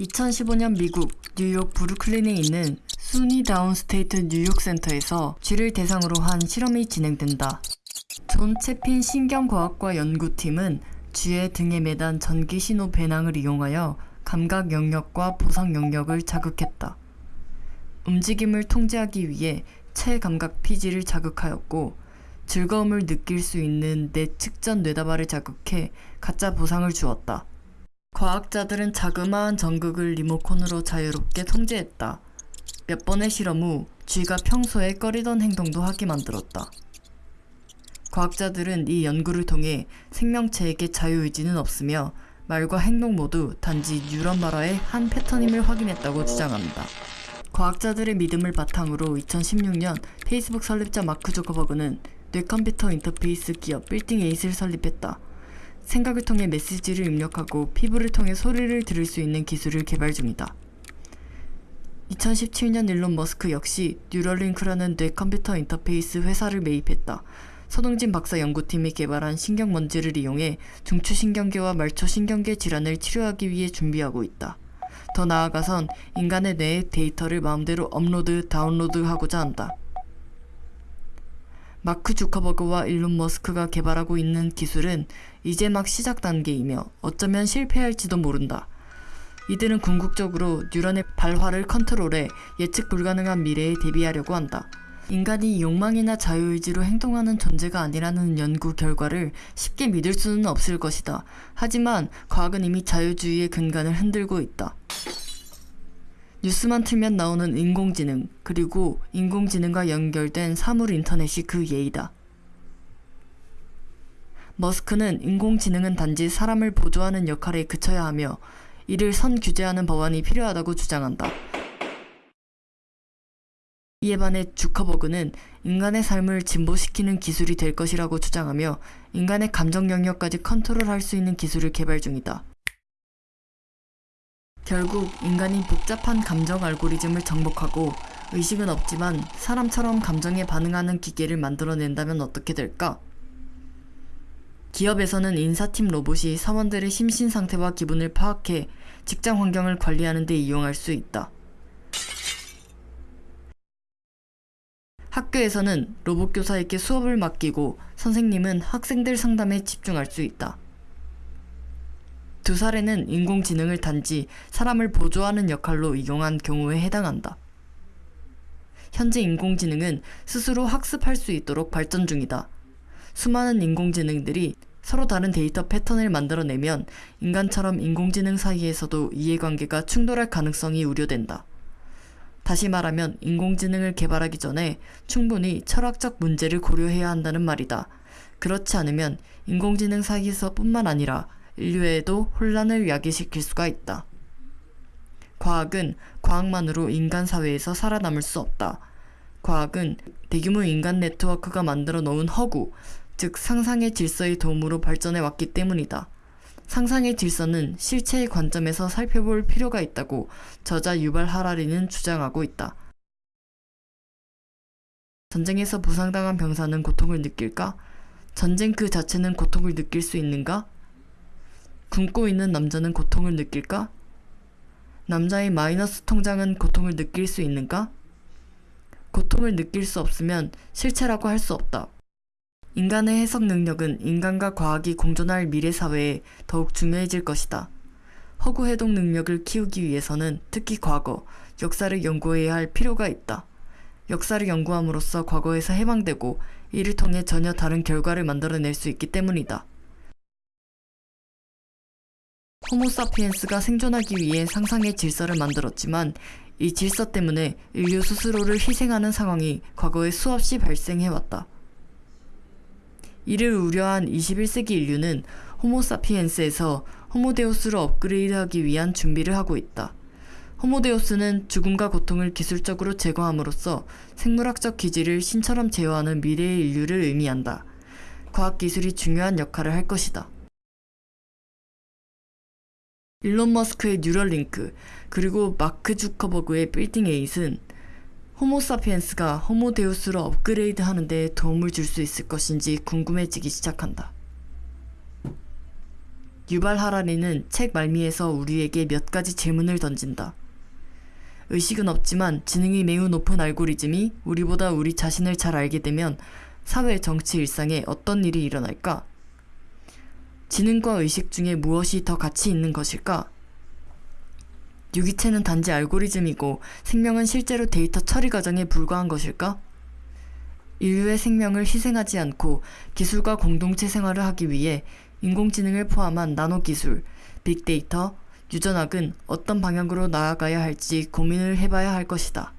2015년 미국 뉴욕 브루클린에 있는 SUNY 다운스테이트 뉴욕 센터에서 쥐를 대상으로 한 실험이 진행된다. 존 채핀 신경과학과 연구팀은 쥐의 등에 매단 전기 신호 배낭을 이용하여 감각 영역과 보상 영역을 자극했다. 움직임을 통제하기 위해 체감각 피질을 자극하였고 즐거움을 느낄 수 있는 내측 전뇌다발을 자극해 가짜 보상을 주었다. 과학자들은 자그마한 전극을 리모컨으로 자유롭게 통제했다. 몇 번의 실험 후 쥐가 평소에 꺼리던 행동도 하게 만들었다. 과학자들은 이 연구를 통해 생명체에게 자유의지는 없으며 말과 행동 모두 단지 뉴런 발화의 한 패턴임을 확인했다고 주장합니다. 과학자들의 믿음을 바탕으로 2016년 페이스북 설립자 마크 조커버그는 뇌컴퓨터 인터페이스 기업 Building Eight을 설립했다. 생각을 통해 메시지를 입력하고 피부를 통해 소리를 들을 수 있는 기술을 개발 중이다. 2017년 일론 머스크 역시 Neuralink라는 뇌 컴퓨터 인터페이스 회사를 매입했다. 서동진 박사 연구팀이 개발한 신경먼지를 이용해 중추신경계와 말초신경계 질환을 치료하기 위해 준비하고 있다. 더 나아가선 인간의 뇌에 데이터를 마음대로 업로드, 다운로드하고자 한다. 마크 주커버그와 일론 머스크가 개발하고 있는 기술은 이제 막 시작 단계이며 어쩌면 실패할지도 모른다. 이들은 궁극적으로 뉴런의 발화를 컨트롤해 예측 불가능한 미래에 대비하려고 한다. 인간이 욕망이나 자유의지로 행동하는 존재가 아니라는 연구 결과를 쉽게 믿을 수는 없을 것이다. 하지만 과학은 이미 자유주의의 근간을 흔들고 있다. 뉴스만 틀면 나오는 인공지능, 그리고 인공지능과 연결된 사물 인터넷이 그 예이다. 머스크는 인공지능은 단지 사람을 보조하는 역할에 그쳐야 하며 이를 선 규제하는 법안이 필요하다고 주장한다. 이에 반해 주커버그는 인간의 삶을 진보시키는 기술이 될 것이라고 주장하며 인간의 감정 영역까지 컨트롤할 수 있는 기술을 개발 중이다. 결국 인간이 복잡한 감정 알고리즘을 정복하고 의식은 없지만 사람처럼 감정에 반응하는 기계를 만들어낸다면 어떻게 될까? 기업에서는 인사팀 로봇이 사원들의 심신 상태와 기분을 파악해 직장 환경을 관리하는 데 이용할 수 있다. 학교에서는 로봇 교사에게 수업을 맡기고 선생님은 학생들 상담에 집중할 수 있다. 두 사례는 인공지능을 단지 사람을 보조하는 역할로 이용한 경우에 해당한다. 현재 인공지능은 스스로 학습할 수 있도록 발전 중이다. 수많은 인공지능들이 서로 다른 데이터 패턴을 만들어내면 인간처럼 인공지능 사이에서도 이해관계가 충돌할 가능성이 우려된다. 다시 말하면 인공지능을 개발하기 전에 충분히 철학적 문제를 고려해야 한다는 말이다. 그렇지 않으면 인공지능 사이에서 뿐만 아니라 인류에도 혼란을 야기시킬 수가 있다. 과학은 과학만으로 인간 사회에서 살아남을 수 없다. 과학은 대규모 인간 네트워크가 만들어 놓은 허구, 즉 상상의 질서의 도움으로 발전해 왔기 때문이다. 상상의 질서는 실체의 관점에서 살펴볼 필요가 있다고 저자 유발 하라리는 주장하고 있다. 전쟁에서 부상당한 병사는 고통을 느낄까? 전쟁 그 자체는 고통을 느낄 수 있는가? 굶고 있는 남자는 고통을 느낄까? 남자의 마이너스 통장은 고통을 느낄 수 있는가? 고통을 느낄 수 없으면 실체라고 할 수 없다. 인간의 해석 능력은 인간과 과학이 공존할 미래 사회에 더욱 중요해질 것이다. 허구 해독 능력을 키우기 위해서는 특히 과거, 역사를 연구해야 할 필요가 있다. 역사를 연구함으로써 과거에서 해방되고 이를 통해 전혀 다른 결과를 만들어낼 수 있기 때문이다. 호모사피엔스가 생존하기 위해 상상의 질서를 만들었지만 이 질서 때문에 인류 스스로를 희생하는 상황이 과거에 수없이 발생해왔다. 이를 우려한 21세기 인류는 호모사피엔스에서 호모데우스로 업그레이드하기 위한 준비를 하고 있다. 호모데우스는 죽음과 고통을 기술적으로 제거함으로써 생물학적 기질을 신처럼 제어하는 미래의 인류를 의미한다. 과학기술이 중요한 역할을 할 것이다. 일론 머스크의 Neuralink 그리고 마크 주커버그의 Building Eight은 호모사피엔스가 호모데우스로 업그레이드 하는 데 도움을 줄 수 있을 것인지 궁금해지기 시작한다. 유발 하라리는 책 말미에서 우리에게 몇 가지 질문을 던진다. 의식은 없지만 지능이 매우 높은 알고리즘이 우리보다 우리 자신을 잘 알게 되면 사회, 정치, 일상에 어떤 일이 일어날까? 지능과 의식 중에 무엇이 더 가치 있는 것일까? 유기체는 단지 알고리즘이고 생명은 실제로 데이터 처리 과정에 불과한 것일까? 인류의 생명을 희생하지 않고 기술과 공동체 생활을 하기 위해 인공지능을 포함한 나노기술, 빅데이터, 유전학은 어떤 방향으로 나아가야 할지 고민을 해봐야 할 것이다.